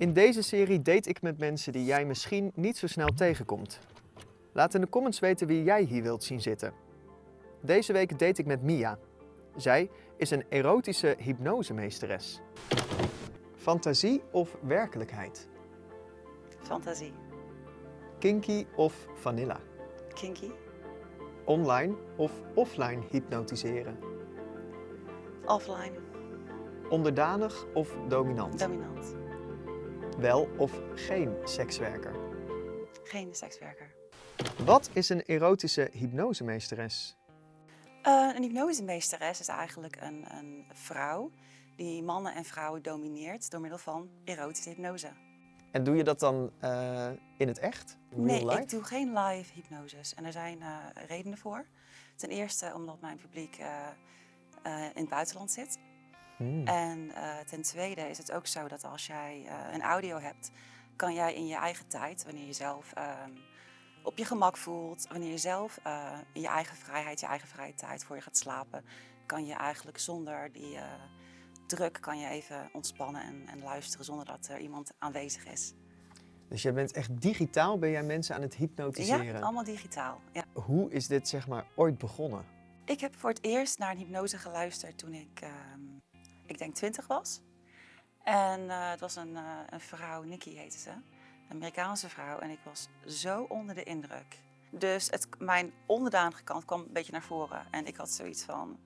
In deze serie date ik met mensen die jij misschien niet zo snel tegenkomt. Laat in de comments weten wie jij hier wilt zien zitten. Deze week date ik met Mia. Zij is een erotische hypnosemeesteres. Fantasie of werkelijkheid? Fantasie. Kinky of vanilla? Kinky. Online of offline hypnotiseren? Offline. Onderdanig of dominant? Dominant. Wel of geen sekswerker? Geen sekswerker. Wat is een erotische hypnosemeesteres? Uh, een hypnosemeesteres is eigenlijk een, een vrouw die mannen en vrouwen domineert door middel van erotische hypnose. En doe je dat dan uh, in het echt? Real nee, life? ik doe geen live hypnoses. En er zijn uh, redenen voor. Ten eerste omdat mijn publiek in het buitenland zit. Hmm. En ten tweede is het ook zo dat als jij een audio hebt, kan jij in je eigen tijd, wanneer je zelf ehm, op je gemak voelt, wanneer je zelf in je eigen vrijheid, je eigen vrije tijd voor je gaat slapen, kan je eigenlijk zonder die druk kan je even ontspannen en, en, luisteren zonder dat er iemand aanwezig is. Dus jij bent echt digitaal, ben jij mensen aan het hypnotiseren? Ja, allemaal digitaal. Ja. Hoe is dit zeg maar ooit begonnen? Ik heb voor het eerst naar een hypnose geluisterd toen ik, uh, ik denk twintig was. En uh, het was een, uh, een vrouw, Nikki heette ze, een Amerikaanse vrouw. En ik was zo onder de indruk. Dus het, mijn onderdanige kant kwam een beetje naar voren. En ik had zoiets van,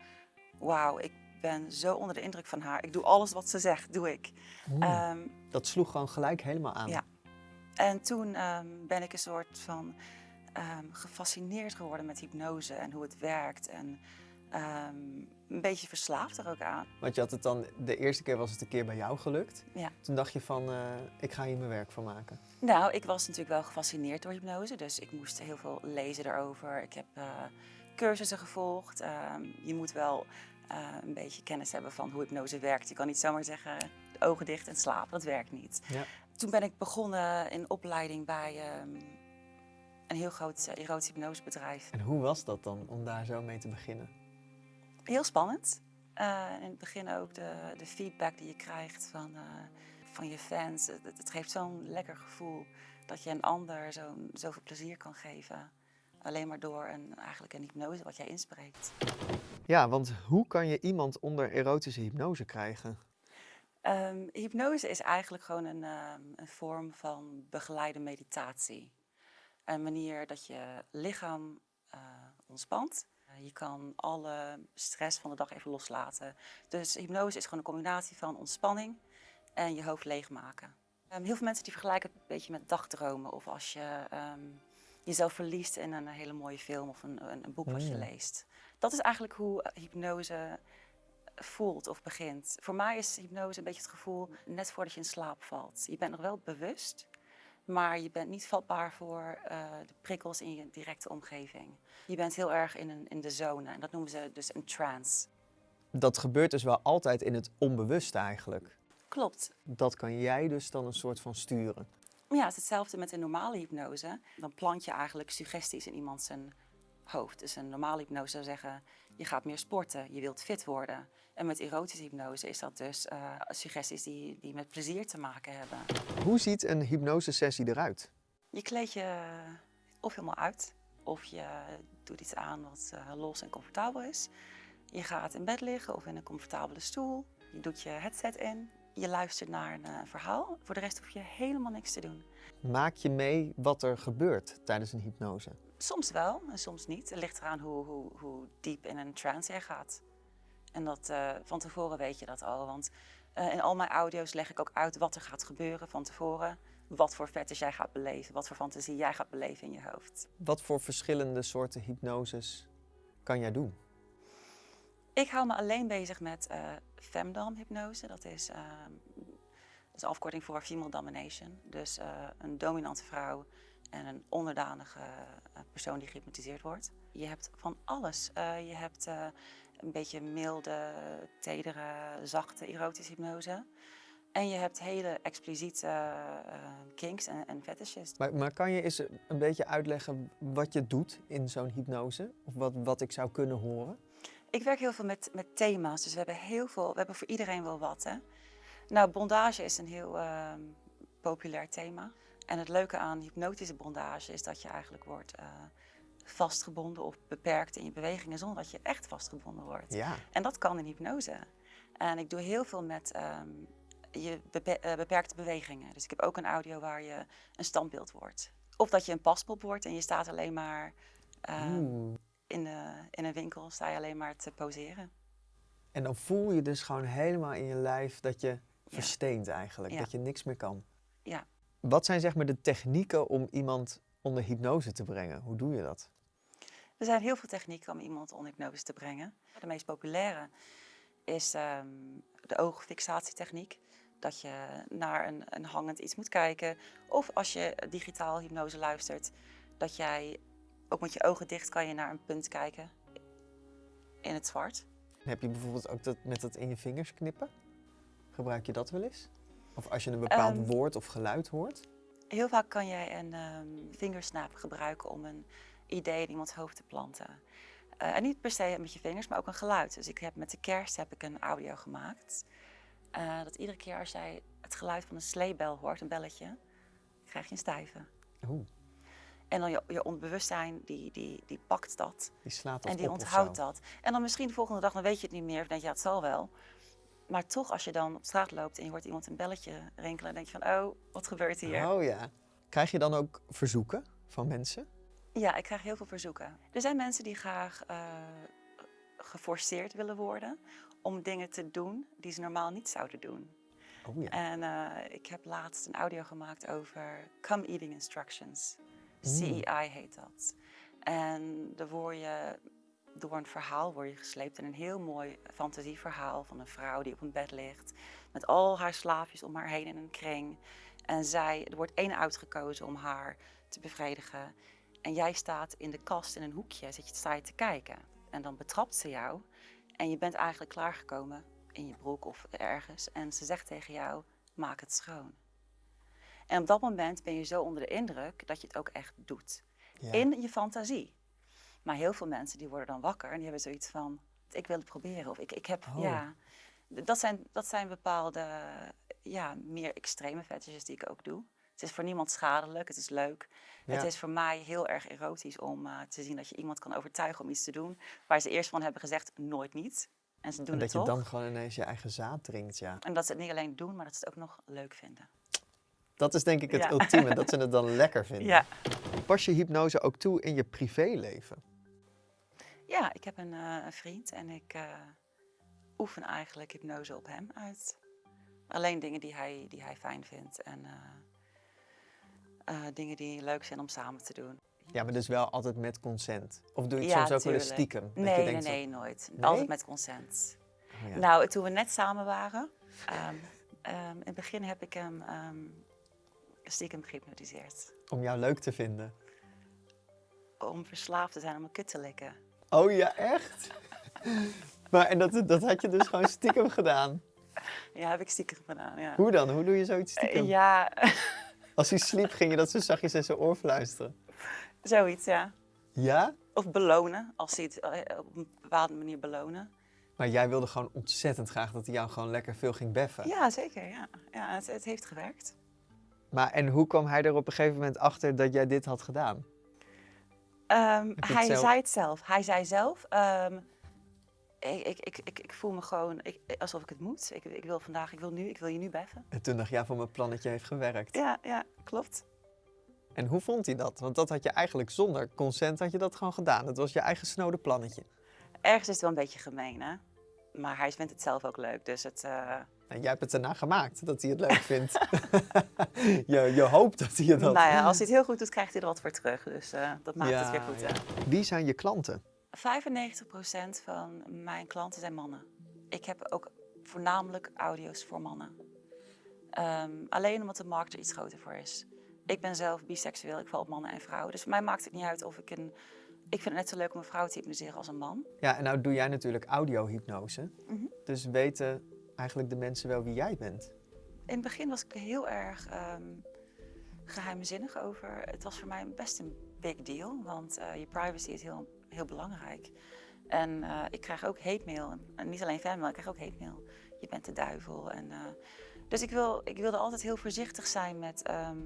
wauw, ik ben zo onder de indruk van haar. Ik doe alles wat ze zegt, doe ik. Hmm. Um, dat sloeg gewoon gelijk helemaal aan. Ja. En toen um, ben ik een soort van um, gefascineerd geworden met hypnose en hoe het werkt. En een beetje verslaafd er ook aan. Want je had het dan, de eerste keer was het een keer bij jou gelukt. Ja. Toen dacht je van, uh, ik ga hier mijn werk van maken. Nou, ik was natuurlijk wel gefascineerd door hypnose. Dus ik moest heel veel lezen erover. Ik heb uh, cursussen gevolgd. je moet wel uh, een beetje kennis hebben van hoe hypnose werkt. Je kan niet zomaar zeggen, de ogen dicht en slapen, dat werkt niet. Ja. Toen ben ik begonnen in opleiding bij um, een heel groot erotisch hypnosebedrijf. En hoe was dat dan, om daar zo mee te beginnen? Heel spannend. Uh, in het begin ook de, de feedback die je krijgt van, van je fans. Het, het geeft zo'n lekker gevoel dat je een ander zo, zoveel plezier kan geven. Alleen maar door een, eigenlijk een hypnose wat jij inspreekt. Ja, want hoe kan je iemand onder erotische hypnose krijgen? Um, hypnose is eigenlijk gewoon een, um, een, vorm van begeleide meditatie. Een manier dat je lichaam uh, ontspant. Uh, je kan alle stress van de dag even loslaten. Dus hypnose is gewoon een combinatie van ontspanning en je hoofd leegmaken. Um, heel veel mensen die vergelijken het een beetje met dagdromen of als je jezelf verliest in een hele mooie film of een, een, een boek wat je leest. Dat is eigenlijk hoe hypnose voelt of begint. Voor mij is hypnose een beetje het gevoel net voordat je in slaap valt. Je bent nog wel bewust, maar je bent niet vatbaar voor uh, de prikkels in je directe omgeving. Je bent heel erg in, een, in de zone en dat noemen ze dus een trance. Dat gebeurt dus wel altijd in het onbewuste eigenlijk. Klopt. Dat kan jij dus dan een soort van sturen. Ja, het is hetzelfde met een normale hypnose. Dan plant je eigenlijk suggesties in iemand zijn hoofd. Dus een normale hypnose zou zeggen, je gaat meer sporten, je wilt fit worden. En met erotische hypnose is dat dus uh, suggesties die, die met plezier te maken hebben. Hoe ziet een hypnosesessie eruit? Je kleed je of helemaal uit, of je doet iets aan wat uh, los en comfortabel is. Je gaat in bed liggen of in een comfortabele stoel. Je doet je headset in, je luistert naar een uh, verhaal. Voor de rest hoef je helemaal niks te doen. Maak je mee wat er gebeurt tijdens een hypnose? Soms wel en soms niet. Het ligt eraan hoe, hoe, hoe diep in een trance je gaat. En dat, uh, van tevoren weet je dat al. Want uh, in al mijn audio's leg ik ook uit wat er gaat gebeuren van tevoren. Wat voor fetish jij gaat beleven, wat voor fantasie jij gaat beleven in je hoofd. Wat voor verschillende soorten hypnoses kan jij doen? Ik hou me alleen bezig met uh, femdom-hypnose. Dat is, uh, dat is afkorting voor female domination. Dus een dominante vrouw en een onderdanige persoon die gehypnotiseerd wordt. Je hebt van alles. je hebt een beetje milde, tedere, zachte erotische hypnose. En je hebt hele expliciete kinks en, en fetishes. Maar, maar kan je eens een beetje uitleggen wat je doet in zo'n hypnose? Of wat, wat ik zou kunnen horen? Ik werk heel veel met, met thema's, dus we hebben heel veel, we hebben voor iedereen wel wat. Hè? Nou, bondage is een heel uh, populair thema. En het leuke aan hypnotische bondage is dat je eigenlijk wordt eh, vastgebonden of beperkt in je bewegingen zonder dat je echt vastgebonden wordt. Ja. En dat kan in hypnose. En ik doe heel veel met ehm, je eh, beperkte bewegingen. Dus ik heb ook een audio waar je een standbeeld wordt. Of dat je een paspop wordt en je staat alleen maar ehm, in, de, in een winkel, sta je alleen maar te poseren. En dan voel je dus gewoon helemaal in je lijf dat je versteent eigenlijk, Ja. dat je niks meer kan. Ja. Wat zijn zeg maar de technieken om iemand onder hypnose te brengen? Hoe doe je dat? Er zijn heel veel technieken om iemand onder hypnose te brengen. De meest populaire is ehm, de oogfixatietechniek. Dat je naar een, een hangend iets moet kijken. Of als je digitaal hypnose luistert, dat jij ook met je ogen dicht kan je naar een punt kijken in het zwart. Heb je bijvoorbeeld ook dat met dat in je vingers knippen? Gebruik je dat wel eens? Of als je een bepaald Ehm, woord of geluid hoort? Heel vaak kan jij een ehm vingersnap gebruiken om een idee in iemands hoofd te planten. Eh, en niet per se met je vingers, maar ook een geluid. Dus ik heb met de kerst heb ik een audio gemaakt. Eh, dat iedere keer als jij het geluid van een sleebel hoort, een belletje, krijg je een stijve. Oeh, En dan je, je onbewustzijn, die, die, die pakt dat die slaat dat en die onthoudt dat. En dan misschien de volgende dag, dan weet je het niet meer. Of denk je, ja, het zal wel. Maar toch, als je dan op straat loopt en je hoort iemand een belletje rinkelen, dan denk je van, oh, wat gebeurt hier? Oh ja. Krijg je dan ook verzoeken van mensen? Ja, ik krijg heel veel verzoeken. Er zijn mensen die graag eh, geforceerd willen worden om dingen te doen die ze normaal niet zouden doen. Oh ja. En eh, ik heb laatst een audio gemaakt over Come Eating Instructions. Mm. CEI heet dat. En dan word je door een verhaal word je gesleept in een heel mooi fantasieverhaal van een vrouw die op een bed ligt met al haar slaafjes om haar heen in een kring. En zij, er wordt één uitgekozen om haar te bevredigen. En jij staat in de kast in een hoekje, zit je, sta je te kijken. En dan betrapt ze jou. En je bent eigenlijk klaargekomen in je broek of ergens. En ze zegt tegen jou, maak het schoon. En op dat moment ben je zo onder de indruk dat je het ook echt doet. Ja. In je fantasie. Maar heel veel mensen die worden dan wakker en die hebben zoiets van, ik wil het proberen. Of ik, ik heb, Oh. ja. Dat zijn, dat zijn bepaalde, ja, meer extreme fetishes die ik ook doe. Het is voor niemand schadelijk, het is leuk. Ja. Het is voor mij heel erg erotisch om eh, te zien dat je iemand kan overtuigen om iets te doen waar ze eerst van hebben gezegd nooit niet. En ze doen En dat het je toch. dan gewoon ineens je eigen zaad drinkt, ja. En dat ze het niet alleen doen, maar dat ze het ook nog leuk vinden. Dat is denk ik het Ja. ultieme, dat ze het dan lekker vinden. Ja, Pas je hypnose ook toe in je privéleven? Ja ik heb een, eh, een vriend en ik eh, oefen eigenlijk hypnose op hem uit. Alleen dingen die hij, die hij fijn vindt en eh, dingen die leuk zijn om samen te doen. Ja, maar dus wel altijd met consent. Of doe je het Ja, soms ook wel eens stiekem? Dat je Nee, nee, nee, nooit. Nee? Altijd met consent. oh ja. Nou, toen we net samen waren, ehm, ehm, in het begin heb ik hem ehm, stiekem gehypnotiseerd. Om jou leuk te vinden. Om verslaafd te zijn om een kut te likken. Oh ja, echt? maar en dat, dat had je dus gewoon stiekem gedaan. Ja, heb ik stiekem gedaan, ja. Hoe dan? Hoe doe je zoiets Eh, stiekem? Ja, Als hij sliep, ging je dat zo zachtjes in zijn oor fluisteren. zoiets, ja. Ja? Of belonen, als hij het eh, op een bepaalde manier belonen. Maar jij wilde gewoon ontzettend graag dat hij jou gewoon lekker veel ging beffen. Ja, zeker, ja. ja het, het heeft gewerkt. Maar en hoe kwam hij er op een gegeven moment achter dat jij dit had gedaan? Ehm, hij zelf- zei het zelf. Hij zei zelf, ehm, ik, ik, ik, ik, voel me gewoon ik, alsof ik het moet. Ik, ik wil vandaag, ik wil nu, ik wil je nu beffen. En toen dacht je, ja, van mijn plannetje heeft gewerkt. Ja, ja, klopt. En hoe vond hij dat? Want dat had je eigenlijk zonder consent had je dat gewoon gedaan. Het was je eigen snode plannetje. Ergens is het wel een beetje gemeen, hè? Maar hij vindt het zelf ook leuk, dus het... eh, En jij hebt het erna gemaakt dat hij het leuk vindt. je, je hoopt dat hij het had. Nou ja, als hij het heel goed doet, krijgt hij er wat voor terug. Dus eh, dat maakt het weer goed, ja. hè? Wie zijn je klanten? 95% van mijn klanten zijn mannen. Ik heb ook voornamelijk audio's voor mannen. Ehm, alleen omdat de markt er iets groter voor is. Ik ben zelf biseksueel, ik val op mannen en vrouwen. Dus voor mij maakt het niet uit of ik een... Ik vind het net zo leuk om een vrouw te hypnotiseren als een man. Ja, en nou doe jij natuurlijk audiohypnose. Mhm. Dus weten eigenlijk de mensen wel wie jij bent. In het begin was ik heel erg ehm, geheimzinnig over. Het was voor mij best een big deal, want eh, je privacy is heel, heel belangrijk. En eh, ik krijg ook hate mail. En niet alleen fanmail, ik krijg ook hate mail. Je bent de duivel. En, eh, Dus ik, wil, ik wilde altijd heel voorzichtig zijn met ehm,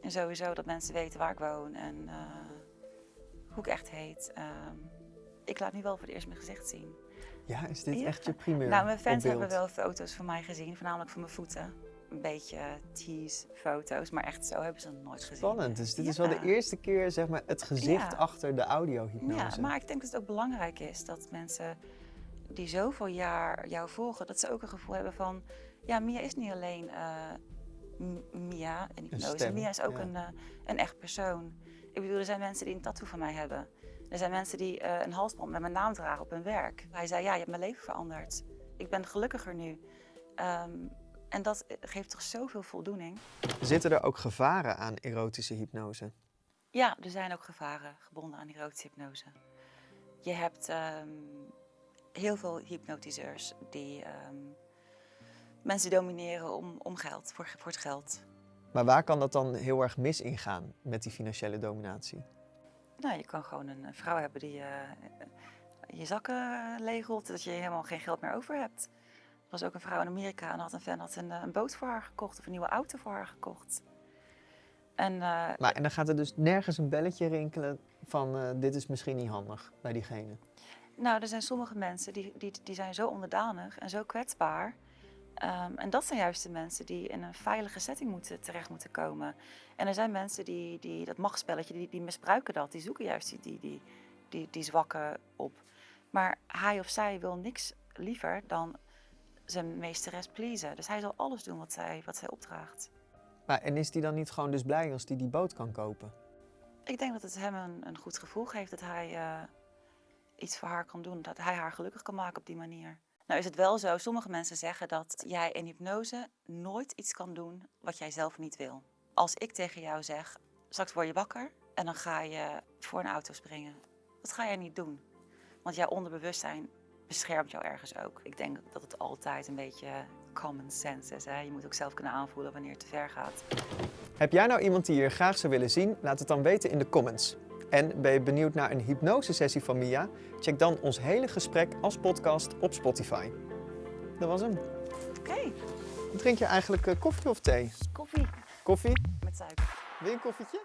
en sowieso dat mensen weten waar ik woon en hoe ik echt heet. Ehm, ik laat nu wel voor het eerst mijn gezicht zien. Ja, is dit Ja. echt je primeur nou, mijn fans hebben wel foto's van mij gezien, voornamelijk van mijn voeten. Een beetje tease foto's, maar echt zo hebben ze het nooit gezien. Spannend, dus dit is wel de eerste keer zeg maar, het gezicht Ja. achter de audiohypnose. Ja, maar ik denk dat het ook belangrijk is dat mensen die zoveel jaar jou volgen, dat ze ook een gevoel hebben van, ja, Mia is niet alleen eh, M- Mia en hypnose. Mia is ook een, eh, een echt persoon. Ik bedoel, er zijn mensen die een tattoo van mij hebben. Er zijn mensen die eh, een halsband met mijn naam dragen op hun werk. Hij zei, ja, je hebt mijn leven veranderd. Ik ben gelukkiger nu. Ehm, en dat geeft toch zoveel voldoening. Zitten er ook gevaren aan erotische hypnose? Ja, er zijn ook gevaren gebonden aan erotische hypnose. Je hebt ehm, heel veel hypnotiseurs die ehm, mensen domineren om, om geld, voor, voor het geld. Maar waar kan dat dan heel erg mis ingaan met die financiële dominatie? Nou, je kan gewoon een vrouw hebben die eh, je zakken legelt, dat je helemaal geen geld meer over hebt. Er was ook een vrouw in Amerika en had een fan had een, eh, een boot voor haar gekocht of een nieuwe auto voor haar gekocht. En eh, Maar en dan gaat er dus nergens een belletje rinkelen van eh, dit is misschien niet handig bij diegene. Nou, er zijn sommige mensen die, die, die zijn zo onderdanig en zo kwetsbaar. Ehm, en dat zijn juist de mensen die in een veilige setting moeten, terecht moeten komen. En er zijn mensen die, die dat machtsspelletje, die, die misbruiken dat. Die zoeken juist die, die, die, die, die zwakke op. Maar hij of zij wil niks liever dan zijn meesteres pleasen. Dus hij zal alles doen wat zij, wat zij opdraagt. Maar en is die dan niet gewoon dus blij als die die boot kan kopen? Ik denk dat het hem een, een goed gevoel geeft dat hij eh, iets voor haar kan doen. Dat hij haar gelukkig kan maken op die manier. Nou is het wel zo, sommige mensen zeggen dat jij in hypnose nooit iets kan doen wat jij zelf niet wil. Als ik tegen jou zeg, straks word je wakker en dan ga je voor een auto springen. Dat ga jij niet doen. Want jouw onderbewustzijn beschermt jou ergens ook. Ik denk dat het altijd een beetje common sense is. Hè? Je moet ook zelf kunnen aanvoelen wanneer het te ver gaat. Heb jij nou iemand die je graag zou willen zien? Laat het dan weten in de comments. En ben je benieuwd naar een hypnosesessie van Mia? Check dan ons hele gesprek als podcast op Spotify. Dat was hem. Oké, Drink je eigenlijk eh, koffie of thee? koffie Koffie? met suiker. Wil je een koffietje?